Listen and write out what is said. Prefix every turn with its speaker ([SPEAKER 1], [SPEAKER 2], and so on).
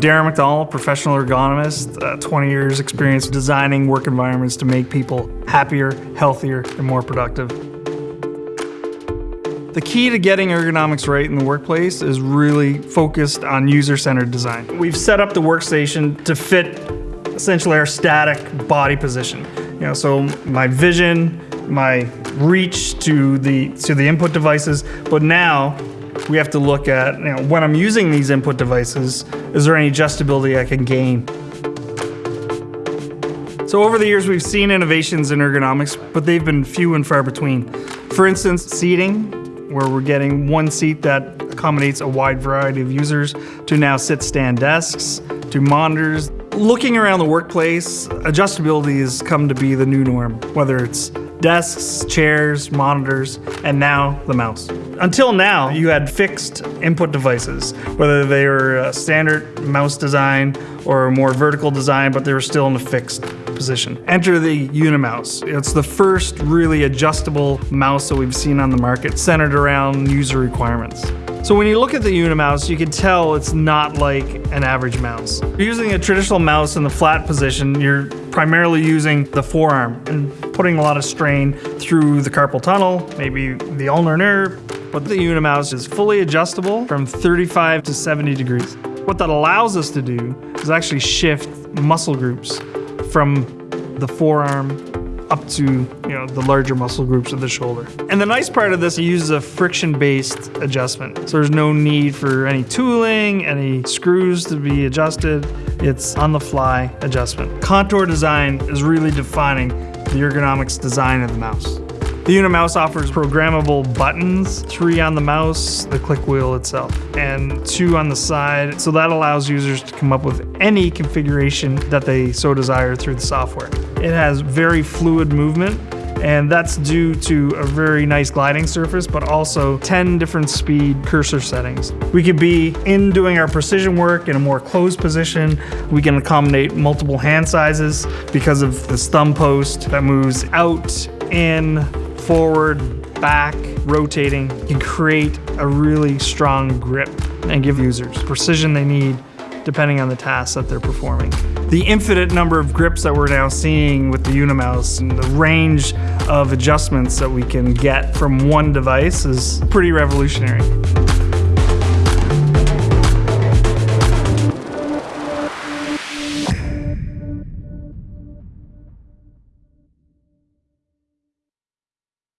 [SPEAKER 1] Darren McDonald, professional ergonomist, uh, 20 years experience designing work environments to make people happier, healthier, and more productive. The key to getting ergonomics right in the workplace is really focused on user-centered design. We've set up the workstation to fit essentially our static body position. You know, so my vision, my reach to the to the input devices, but now we have to look at, you know, when I'm using these input devices, is there any adjustability I can gain? So over the years, we've seen innovations in ergonomics, but they've been few and far between. For instance, seating, where we're getting one seat that accommodates a wide variety of users, to now sit-stand desks, to monitors. Looking around the workplace, adjustability has come to be the new norm, whether it's desks, chairs, monitors, and now the mouse. Until now, you had fixed input devices, whether they were a standard mouse design or a more vertical design, but they were still in a fixed position. Enter the Unimouse. It's the first really adjustable mouse that we've seen on the market, centered around user requirements. So when you look at the Unimouse, you can tell it's not like an average mouse. You're using a traditional mouse in the flat position, you're primarily using the forearm and putting a lot of strain through the carpal tunnel, maybe the ulnar nerve. But the Unimouse is fully adjustable from 35 to 70 degrees. What that allows us to do is actually shift muscle groups from the forearm up to you know the larger muscle groups of the shoulder. And the nice part of this, it uses a friction-based adjustment. So there's no need for any tooling, any screws to be adjusted. It's on-the-fly adjustment. Contour design is really defining the ergonomics design of the mouse. The Unimouse offers programmable buttons, three on the mouse, the click wheel itself, and two on the side. So that allows users to come up with any configuration that they so desire through the software. It has very fluid movement and that's due to a very nice gliding surface, but also 10 different speed cursor settings. We could be in doing our precision work in a more closed position. We can accommodate multiple hand sizes because of this thumb post that moves out, in, forward, back, rotating. Can create a really strong grip and give users precision they need depending on the tasks that they're performing. The infinite number of grips that we're now seeing with the Unimouse and the range of adjustments that we can get from one device is pretty revolutionary.